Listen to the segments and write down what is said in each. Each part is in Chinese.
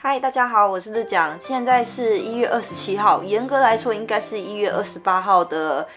嗨，大家好，我是日讲，现在是一月二十七号，严格来说应该是一月二十八号的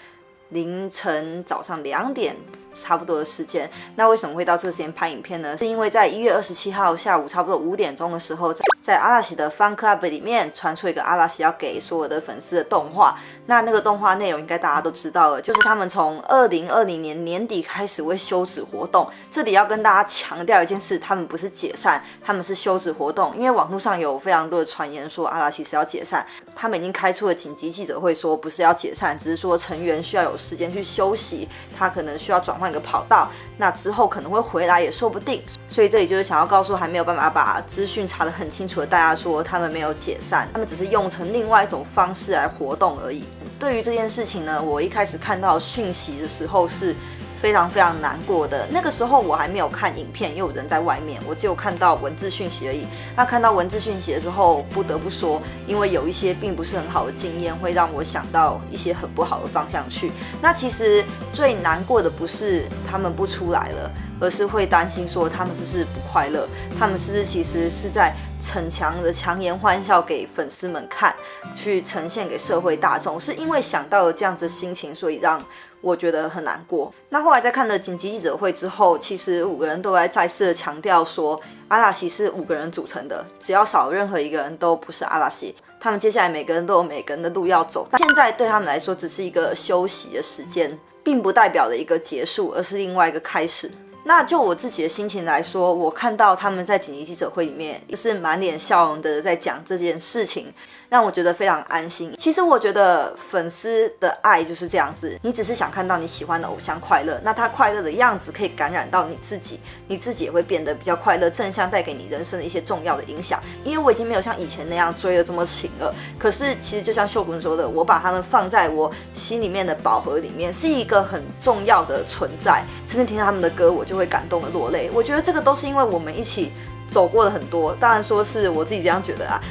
凌晨早上两点。差不多的时间，那为什么会到这个时间拍影片呢？是因为在一月二十七号下午差不多五点钟的时候，在阿拉西的 Fun Club 里面传出一个阿拉西要给所有的粉丝的动画。那那个动画内容应该大家都知道了，就是他们从二零二零年年底开始会休止活动。这里要跟大家强调一件事，他们不是解散，他们是休止活动。因为网络上有非常多的传言说阿拉西是要解散，他们已经开出了紧急记者会，说不是要解散，只是说成员需要有时间去休息，他可能需要转换一个跑道，那之后可能会回来也说不定，所以这里就是想要告诉还没有办法把资讯查得很清楚的大家说，他们没有解散，他们只是用成另外一种方式来活动而已。对于这件事情呢，我一开始看到讯息的时候是。非常非常难过的那个时候，我还没有看影片，因为我人在外面，我只有看到文字讯息而已。那看到文字讯息的时候，不得不说，因为有一些并不是很好的经验，会让我想到一些很不好的方向去。那其实最难过的不是他们不出来了。而是会担心说他们是不是不快乐，他们是不是其实是在逞强的强颜欢笑给粉丝们看，去呈现给社会大众，是因为想到了这样子心情，所以让我觉得很难过。那后来在看了紧急记者会之后，其实五个人都在再次的强调说，阿拉西是五个人组成的，只要少任何一个人都不是阿拉西。他们接下来每个人都有每个人的路要走，现在对他们来说只是一个休息的时间，并不代表的一个结束，而是另外一个开始。那就我自己的心情来说，我看到他们在紧急记者会里面也是满脸笑容的在讲这件事情。让我觉得非常安心。其实我觉得粉丝的爱就是这样子，你只是想看到你喜欢的偶像快乐，那他快乐的样子可以感染到你自己，你自己也会变得比较快乐，正向带给你人生的一些重要的影响。因为我已经没有像以前那样追的这么勤了，可是其实就像秀君说的，我把他们放在我心里面的宝盒里面，是一个很重要的存在。真正听到他们的歌，我就会感动的落泪。我觉得这个都是因为我们一起走过了很多，当然说是我自己这样觉得啊。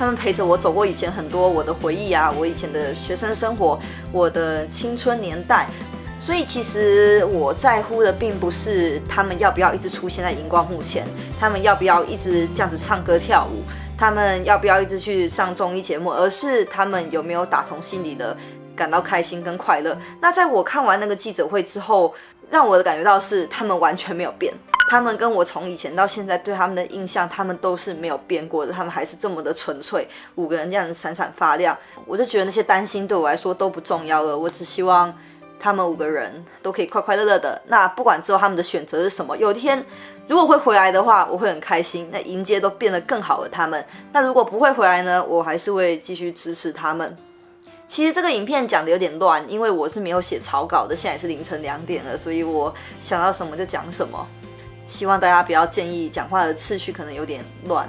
他们陪着我走过以前很多我的回忆啊，我以前的学生生活，我的青春年代。所以其实我在乎的并不是他们要不要一直出现在荧光幕前，他们要不要一直这样子唱歌跳舞，他们要不要一直去上综艺节目，而是他们有没有打从心里的感到开心跟快乐。那在我看完那个记者会之后，让我的感觉到是他们完全没有变。他们跟我从以前到现在对他们的印象，他们都是没有变过的，他们还是这么的纯粹，五个人这样子闪闪发亮。我就觉得那些担心对我来说都不重要了，我只希望他们五个人都可以快快乐乐的。那不管之后他们的选择是什么，有一天如果会回来的话，我会很开心。那迎接都变得更好的他们。那如果不会回来呢，我还是会继续支持他们。其实这个影片讲的有点乱，因为我是没有写草稿的，现在是凌晨两点了，所以我想到什么就讲什么。希望大家不要介意讲话的次序可能有点乱。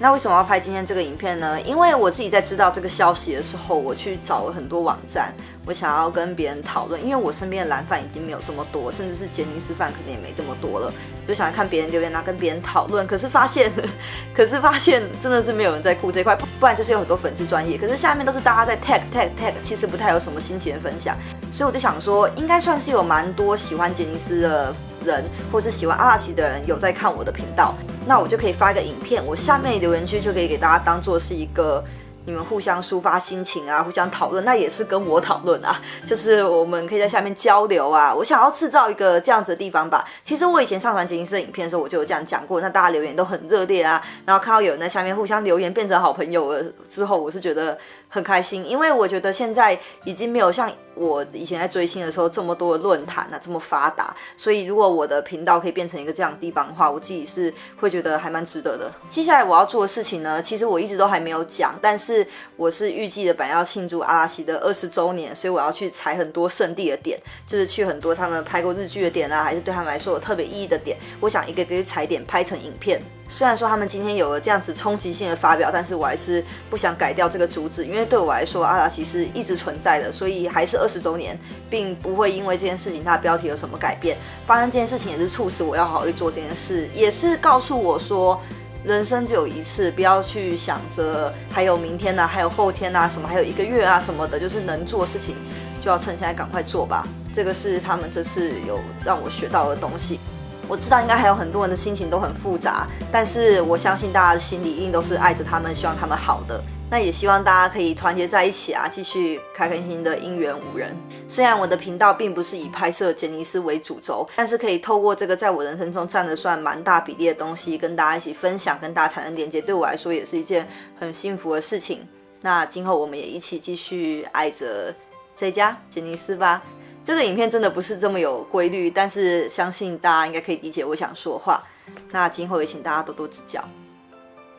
那为什么要拍今天这个影片呢？因为我自己在知道这个消息的时候，我去找了很多网站，我想要跟别人讨论。因为我身边的蓝饭已经没有这么多，甚至是杰尼斯饭可能也没这么多了，就想要看别人留言啊，跟别人讨论。可是发现，可是发现真的是没有人在顾这块，不然就是有很多粉丝专业，可是下面都是大家在 tag tag tag，其实不太有什么心情的分享。所以我就想说，应该算是有蛮多喜欢杰尼斯的。人，或是喜欢阿拉西的人有在看我的频道，那我就可以发一个影片，我下面留言区就可以给大家当做是一个。你们互相抒发心情啊，互相讨论，那也是跟我讨论啊，就是我们可以在下面交流啊。我想要制造一个这样子的地方吧。其实我以前上传杰尼斯影片的时候，我就有这样讲过，那大家留言都很热烈啊。然后看到有人在下面互相留言，变成好朋友了之后，我是觉得很开心，因为我觉得现在已经没有像我以前在追星的时候这么多的论坛啊这么发达。所以如果我的频道可以变成一个这样的地方的话，我自己是会觉得还蛮值得的。接下来我要做的事情呢，其实我一直都还没有讲，但是。我是预计的，本要庆祝阿拉西的二十周年，所以我要去踩很多圣地的点，就是去很多他们拍过日剧的点啊，还是对他们来说有特别意义的点。我想一个一个去踩点拍成影片。虽然说他们今天有了这样子冲击性的发表，但是我还是不想改掉这个主旨，因为对我来说，阿拉西是一直存在的，所以还是二十周年，并不会因为这件事情它的标题有什么改变。发生这件事情也是促使我要好好去做这件事，也是告诉我说。人生只有一次，不要去想着还有明天呐，还有后天呐，什么还有一个月啊什么的，就是能做事情就要趁现在赶快做吧。这个是他们这次有让我学到的东西。我知道应该还有很多人的心情都很复杂，但是我相信大家的心里一定都是爱着他们，希望他们好的。那也希望大家可以团结在一起啊，继续开开心心的姻缘五人。虽然我的频道并不是以拍摄杰尼斯为主轴，但是可以透过这个在我人生中占的算蛮大比例的东西，跟大家一起分享，跟大家产生连接，对我来说也是一件很幸福的事情。那今后我们也一起继续爱着这家杰尼斯吧。这个影片真的不是这么有规律，但是相信大家应该可以理解我想说话。那今后也请大家多多指教。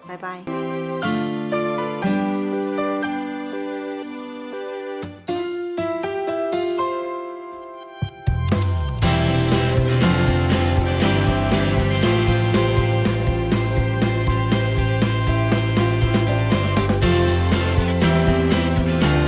拜拜。